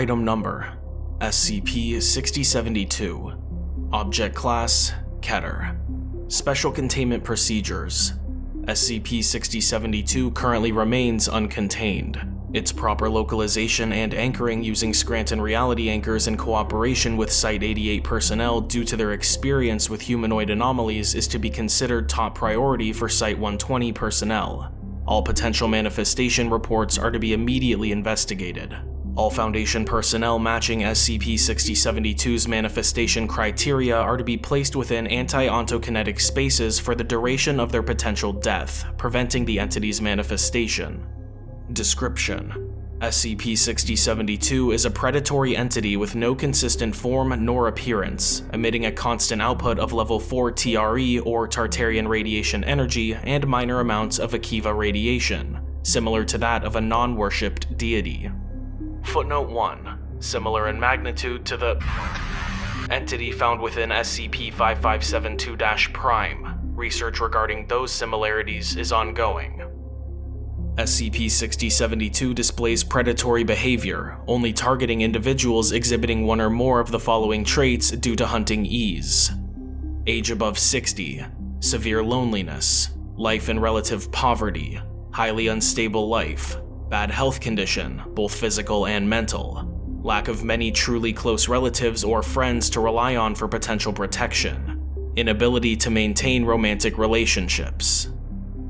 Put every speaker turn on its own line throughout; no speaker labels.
Item Number SCP-6072 Object Class Keter Special Containment Procedures SCP-6072 currently remains uncontained. Its proper localization and anchoring using Scranton Reality Anchors in cooperation with Site-88 personnel due to their experience with humanoid anomalies is to be considered top priority for Site-120 personnel. All potential manifestation reports are to be immediately investigated. All Foundation personnel matching SCP-6072's manifestation criteria are to be placed within anti-ontokinetic spaces for the duration of their potential death, preventing the entity's manifestation. Description SCP-6072 is a predatory entity with no consistent form nor appearance, emitting a constant output of level 4 TRE or Tartarian radiation energy and minor amounts of Akiva radiation, similar to that of a non-worshipped deity. Footnote 1. Similar in magnitude to the entity found within SCP-5572-Prime. Research regarding those similarities is ongoing. SCP-6072 displays predatory behavior, only targeting individuals exhibiting one or more of the following traits due to hunting ease. Age above 60, severe loneliness, life in relative poverty, highly unstable life, bad health condition, both physical and mental, lack of many truly close relatives or friends to rely on for potential protection, inability to maintain romantic relationships.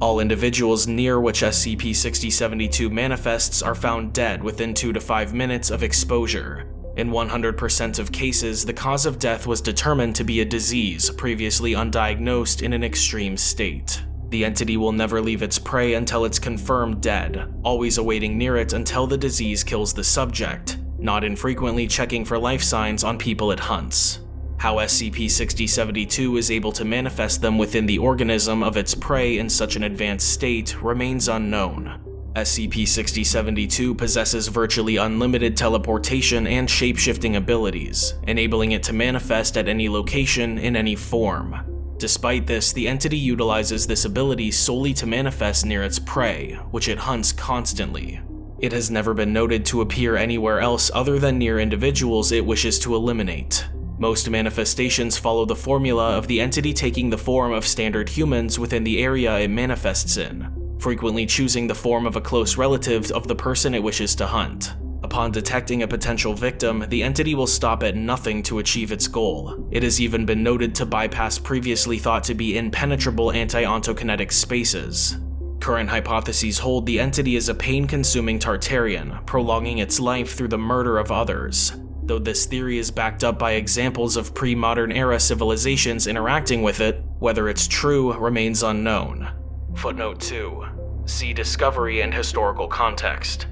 All individuals near which SCP-6072 manifests are found dead within 2 to 5 minutes of exposure. In 100% of cases, the cause of death was determined to be a disease previously undiagnosed in an extreme state. The entity will never leave its prey until it's confirmed dead, always awaiting near it until the disease kills the subject, not infrequently checking for life signs on people it hunts. How SCP-6072 is able to manifest them within the organism of its prey in such an advanced state remains unknown. SCP-6072 possesses virtually unlimited teleportation and shapeshifting abilities, enabling it to manifest at any location in any form. Despite this, the entity utilizes this ability solely to manifest near its prey, which it hunts constantly. It has never been noted to appear anywhere else other than near individuals it wishes to eliminate. Most manifestations follow the formula of the entity taking the form of standard humans within the area it manifests in, frequently choosing the form of a close relative of the person it wishes to hunt. Upon detecting a potential victim, the entity will stop at nothing to achieve its goal. It has even been noted to bypass previously thought to be impenetrable anti-ontokinetic spaces. Current hypotheses hold the entity is a pain-consuming Tartarian, prolonging its life through the murder of others though this theory is backed up by examples of pre-modern era civilizations interacting with it, whether it's true remains unknown. Footnote 2. See Discovery and Historical Context.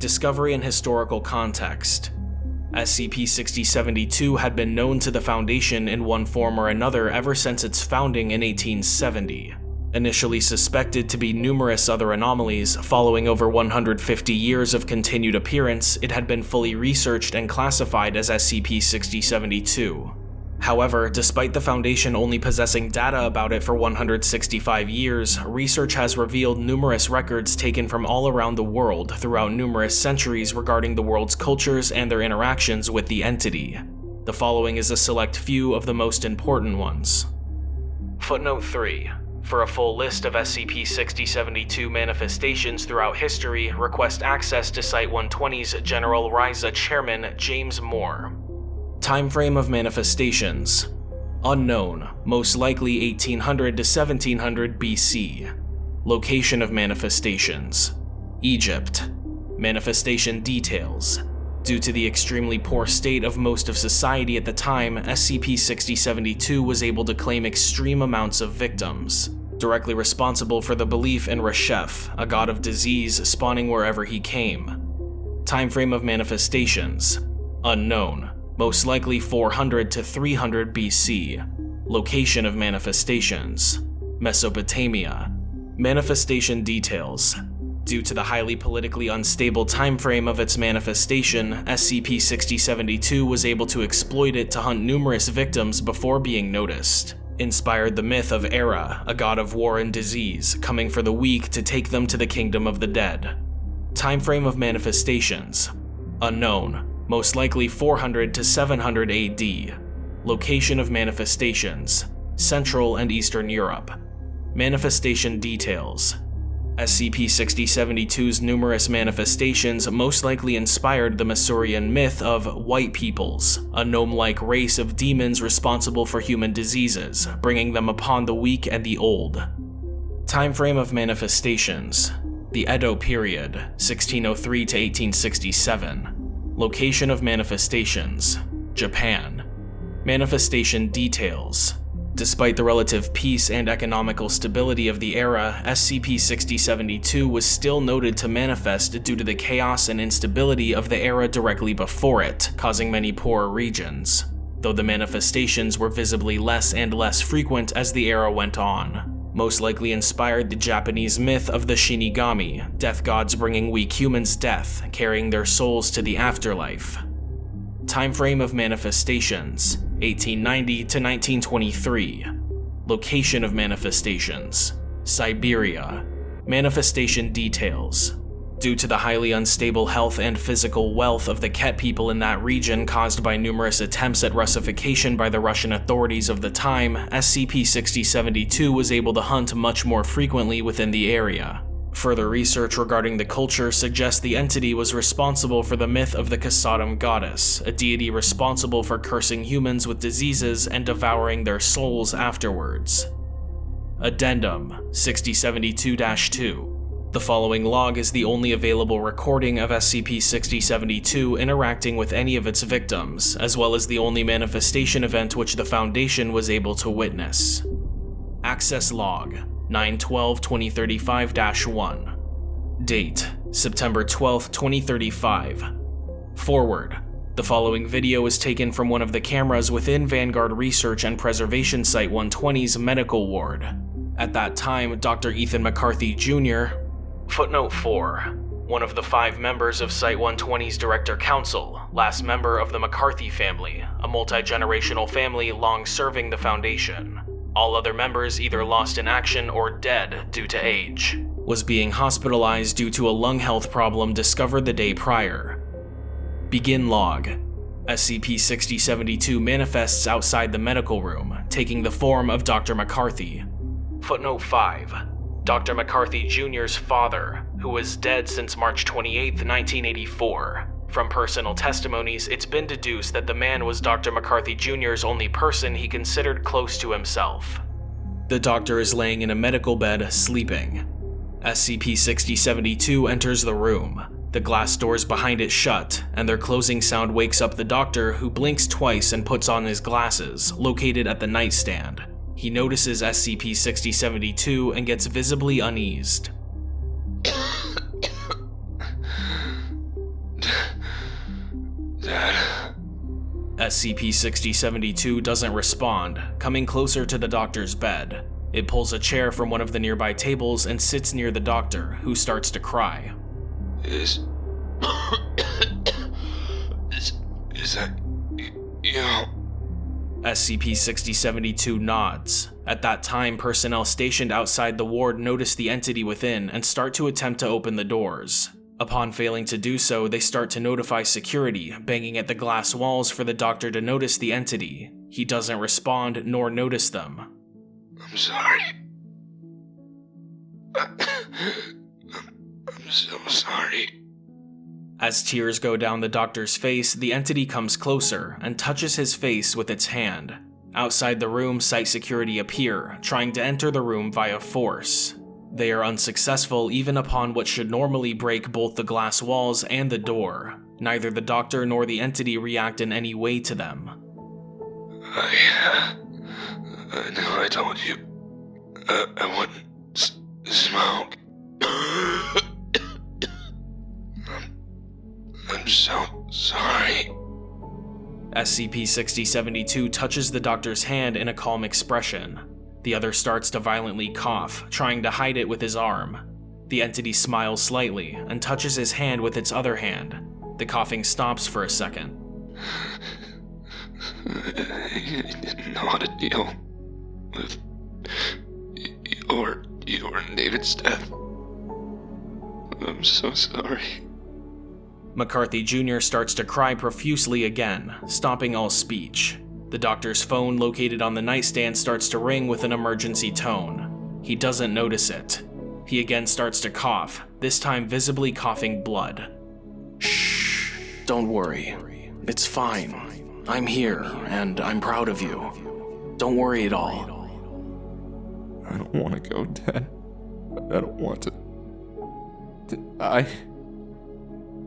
Discovery and Historical Context SCP-6072 had been known to the Foundation in one form or another ever since its founding in 1870. Initially suspected to be numerous other anomalies, following over 150 years of continued appearance, it had been fully researched and classified as SCP-6072. However, despite the Foundation only possessing data about it for 165 years, research has revealed numerous records taken from all around the world throughout numerous centuries regarding the world's cultures and their interactions with the entity. The following is a select few of the most important ones. Footnote 3. For a full list of SCP-6072 manifestations throughout history, request access to Site-120's General RAISA Chairman James Moore. Timeframe of manifestations Unknown, most likely 1800 to 1700 BC. Location of manifestations Egypt. Manifestation details Due to the extremely poor state of most of society at the time, SCP-6072 was able to claim extreme amounts of victims, directly responsible for the belief in Reshef, a god of disease spawning wherever he came. Timeframe of manifestations Unknown, most likely 400 to 300 BC. Location of manifestations Mesopotamia. Manifestation details Due to the highly politically unstable timeframe of its manifestation, SCP-6072 was able to exploit it to hunt numerous victims before being noticed. Inspired the myth of Erra, a god of war and disease, coming for the weak to take them to the kingdom of the dead. Time frame of manifestations Unknown, most likely 400 to 700 AD. Location of manifestations Central and Eastern Europe. Manifestation details SCP-6072's numerous manifestations most likely inspired the Masurian myth of White Peoples, a gnome-like race of demons responsible for human diseases, bringing them upon the weak and the old. Time frame of manifestations The Edo period, 1603 to 1867. Location of manifestations Japan. Manifestation details Despite the relative peace and economical stability of the era, SCP-6072 was still noted to manifest due to the chaos and instability of the era directly before it, causing many poorer regions, though the manifestations were visibly less and less frequent as the era went on. Most likely inspired the Japanese myth of the Shinigami, death gods bringing weak humans death, carrying their souls to the afterlife. Time frame of manifestations 1890 to 1923. Location of manifestations Siberia. Manifestation details Due to the highly unstable health and physical wealth of the Ket people in that region caused by numerous attempts at Russification by the Russian authorities of the time, SCP-6072 was able to hunt much more frequently within the area. Further research regarding the culture suggests the entity was responsible for the myth of the Khosedam goddess, a deity responsible for cursing humans with diseases and devouring their souls afterwards. Addendum 6072-2 the following log is the only available recording of SCP-6072 interacting with any of its victims, as well as the only manifestation event which the Foundation was able to witness. Access Log 912-2035-1 Date September 12, 2035 Forward The following video is taken from one of the cameras within Vanguard Research and Preservation Site 120's medical ward. At that time, Dr. Ethan McCarthy Jr. Footnote 4 one of the five members of Site 120's Director Council, last member of the McCarthy family, a multi-generational family long serving the Foundation all other members either lost in action or dead due to age, was being hospitalized due to a lung health problem discovered the day prior. Begin log. SCP-6072 manifests outside the medical room, taking the form of Dr. McCarthy. Footnote 5. Dr. McCarthy Jr.'s father, who was dead since March 28, 1984, from personal testimonies, it's been deduced that the man was Dr. McCarthy Jr.'s only person he considered close to himself. The doctor is laying in a medical bed, sleeping. SCP-6072 enters the room. The glass doors behind it shut, and their closing sound wakes up the doctor, who blinks twice and puts on his glasses, located at the nightstand. He notices SCP-6072 and gets visibly uneased. SCP-6072 doesn't respond, coming closer to the doctor's bed. It pulls a chair from one of the nearby tables and sits near the doctor, who starts to cry.
Is... is... is that... you?
SCP-6072 nods. At that time, personnel stationed outside the ward notice the entity within and start to attempt to open the doors. Upon failing to do so, they start to notify security, banging at the glass walls for the doctor to notice the entity. He doesn't respond nor notice them.
I'm sorry. I'm so sorry.
As tears go down the doctor's face, the entity comes closer and touches his face with its hand. Outside the room, site security appear, trying to enter the room via force. They are unsuccessful even upon what should normally break both the glass walls and the door. Neither the doctor nor the entity react in any way to them.
I... I know I told you. Uh, I, I wouldn't smoke. so sorry.
SCP-6072 touches the doctor's hand in a calm expression. The other starts to violently cough, trying to hide it with his arm. The entity smiles slightly and touches his hand with its other hand. The coughing stops for a second.
I didn't know how to deal with your, your David's death. I'm so sorry.
McCarthy Jr. starts to cry profusely again, stopping all speech. The doctor's phone located on the nightstand starts to ring with an emergency tone. He doesn't notice it. He again starts to cough, this time visibly coughing blood.
Shh, don't worry. It's fine. I'm here, and I'm proud of you. Don't worry at all.
I don't want to go, Dad. I don't want to. I.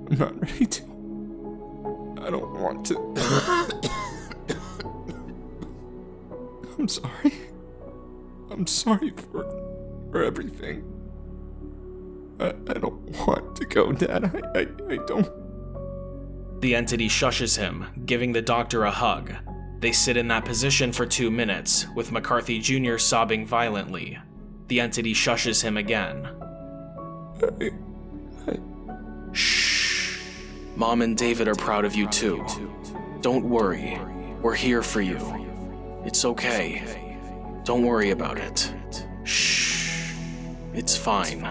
I'm not ready to. I don't want to. I'm sorry. I'm sorry for for everything. I, I don't want to go, Dad. I, I, I don't.
The entity shushes him, giving the doctor a hug. They sit in that position for two minutes, with McCarthy Jr. sobbing violently. The entity shushes him again.
I.
Mom and David are proud of you too. Don't worry. We're here for you. It's okay. Don't worry about it. Shh. It's fine.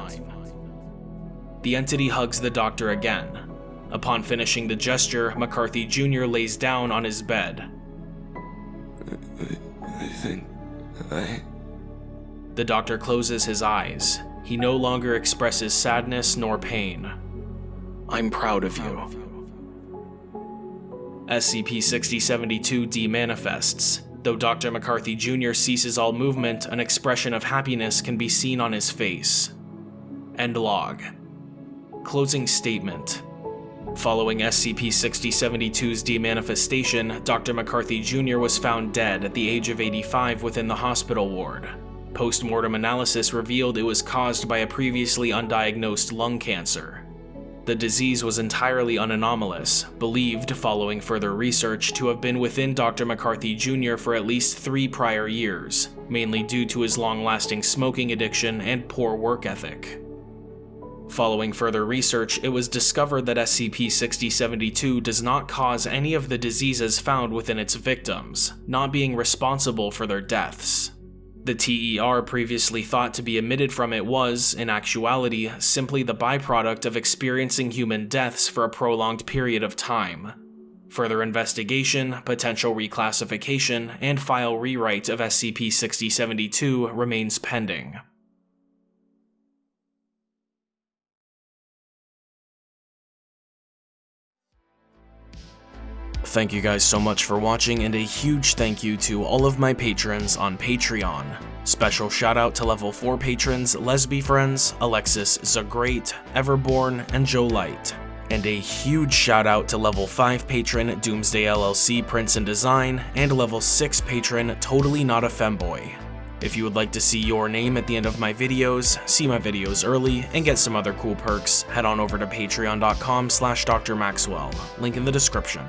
The entity hugs the doctor again. Upon finishing the gesture, McCarthy Jr. lays down on his bed.
I think I.
The doctor closes his eyes. He no longer expresses sadness nor pain.
I'm proud of you.
SCP-6072 demanifests. Though Dr. McCarthy Jr. ceases all movement, an expression of happiness can be seen on his face. End log. Closing statement. Following SCP-6072's demanifestation, Dr. McCarthy Jr. was found dead at the age of 85 within the hospital ward. Post-mortem analysis revealed it was caused by a previously undiagnosed lung cancer. The disease was entirely unanomalous, believed following further research to have been within Dr. McCarthy Jr. for at least three prior years, mainly due to his long-lasting smoking addiction and poor work ethic. Following further research, it was discovered that SCP-6072 does not cause any of the diseases found within its victims, not being responsible for their deaths. The TER previously thought to be emitted from it was, in actuality, simply the byproduct of experiencing human deaths for a prolonged period of time. Further investigation, potential reclassification, and file rewrite of SCP-6072 remains pending. Thank you guys so much for watching and a huge thank you to all of my patrons on Patreon. Special shout out to level 4 patrons Lesby Friends, Alexis Zagreat, Everborn, and Joe Light. And a huge shout out to level 5 patron Doomsday LLC Prince and Design, and level 6 patron Totally Not a Femboy. If you would like to see your name at the end of my videos, see my videos early, and get some other cool perks, head on over to patreon.com slash drmaxwell, link in the description.